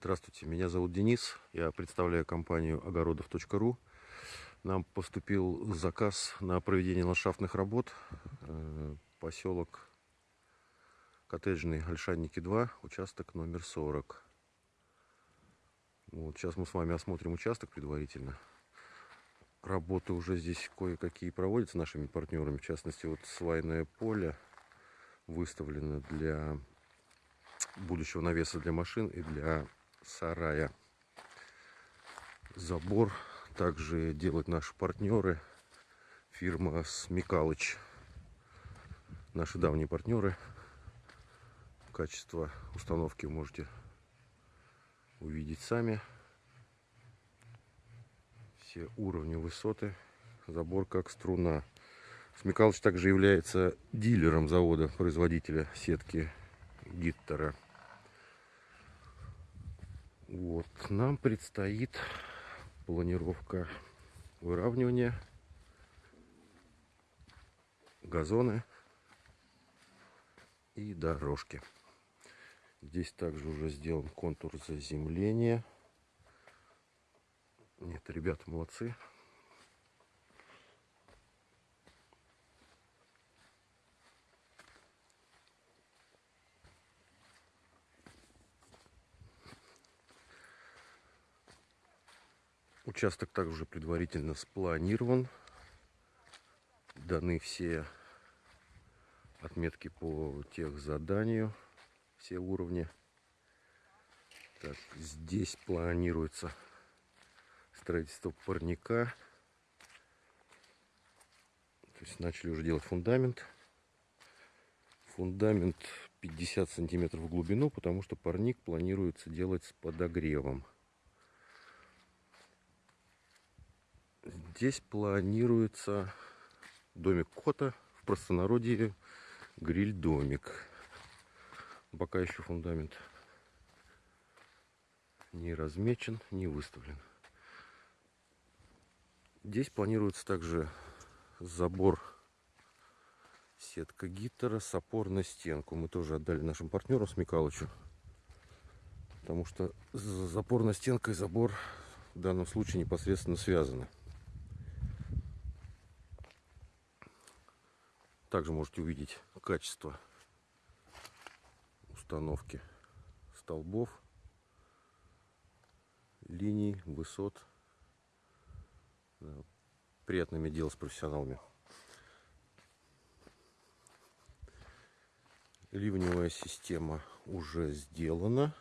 Здравствуйте, меня зовут Денис, я представляю компанию огородов.ру. Нам поступил заказ на проведение ландшафтных работ. Э, поселок Коттеджный, Ольшанники 2, участок номер 40. Вот, сейчас мы с вами осмотрим участок предварительно. Работы уже здесь кое-какие проводятся нашими партнерами. В частности, вот свайное поле выставлено для будущего навеса для машин и для сарая. Забор также делают наши партнеры. Фирма Смекалыч. Наши давние партнеры. Качество установки вы можете увидеть сами. Все уровни высоты. Забор как струна. Смекалыч также является дилером завода, производителя сетки Гиттера. Вот, нам предстоит планировка выравнивания, газоны и дорожки. Здесь также уже сделан контур заземления. Нет, ребята молодцы. Участок также предварительно спланирован. Даны все отметки по тех заданию, все уровни. Так, здесь планируется строительство парника. То есть начали уже делать фундамент. Фундамент 50 сантиметров в глубину, потому что парник планируется делать с подогревом. Здесь планируется домик кота, в простонародье гриль-домик. Пока еще фундамент не размечен, не выставлен. Здесь планируется также забор сетка гиттера с опор на стенку. Мы тоже отдали нашим партнерам с Микалычу. Потому что запорная стенка и забор в данном случае непосредственно связаны. Также можете увидеть качество установки столбов, линий, высот. Приятно иметь с профессионалами. Ливневая система уже сделана.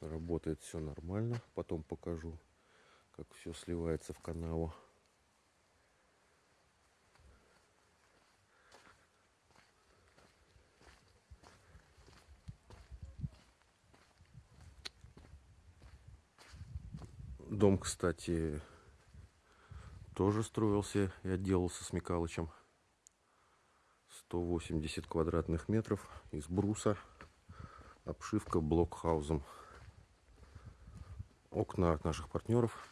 Работает все нормально. Потом покажу, как все сливается в канаву. Дом, кстати, тоже строился и отделался с Микалычем. 180 квадратных метров из бруса. Обшивка блокхаузом. Окна от наших партнеров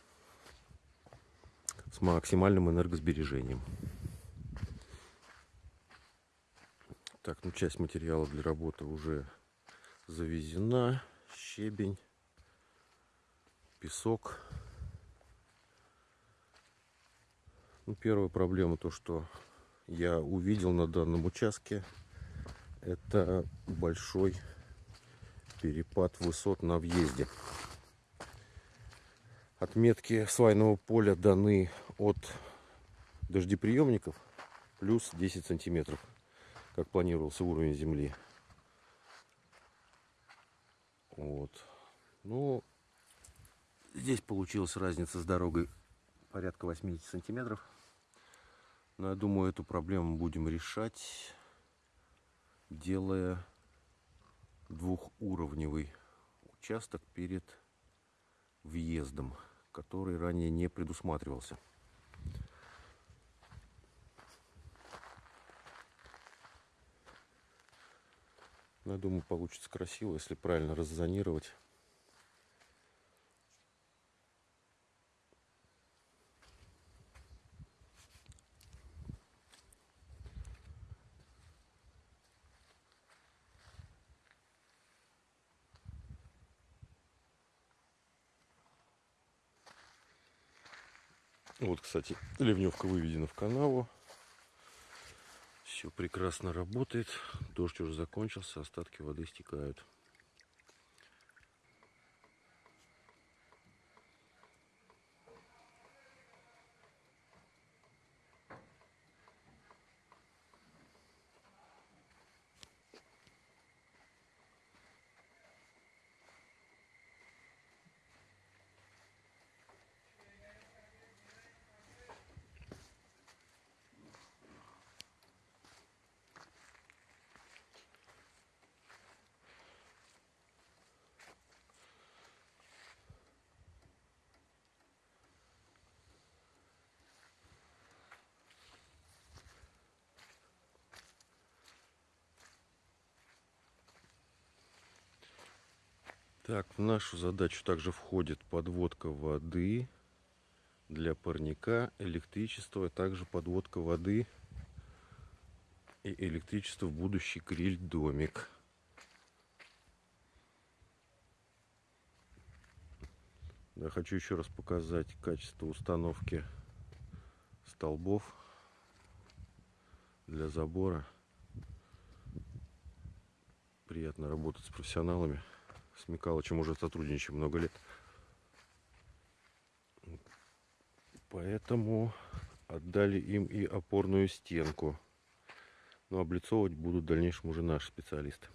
с максимальным энергосбережением. Так, ну часть материала для работы уже завезена. Щебень песок. Ну, первая проблема то, что я увидел на данном участке, это большой перепад высот на въезде. Отметки свайного поля даны от дождеприемников плюс 10 сантиметров, как планировался уровень земли. Вот. Ну, Здесь получилась разница с дорогой порядка 80 сантиметров. Но я думаю, эту проблему будем решать, делая двухуровневый участок перед въездом, который ранее не предусматривался. Но я думаю, получится красиво, если правильно раззонировать. Вот, кстати, ливневка выведена в канаву. Все прекрасно работает. Дождь уже закончился, остатки воды стекают. Так, в нашу задачу также входит подводка воды для парника, электричество, а также подводка воды и электричество в будущий гриль-домик. Да, хочу еще раз показать качество установки столбов для забора. Приятно работать с профессионалами с Микалычем уже сотрудничаем много лет. Поэтому отдали им и опорную стенку. Но облицовывать будут в дальнейшем уже наши специалисты.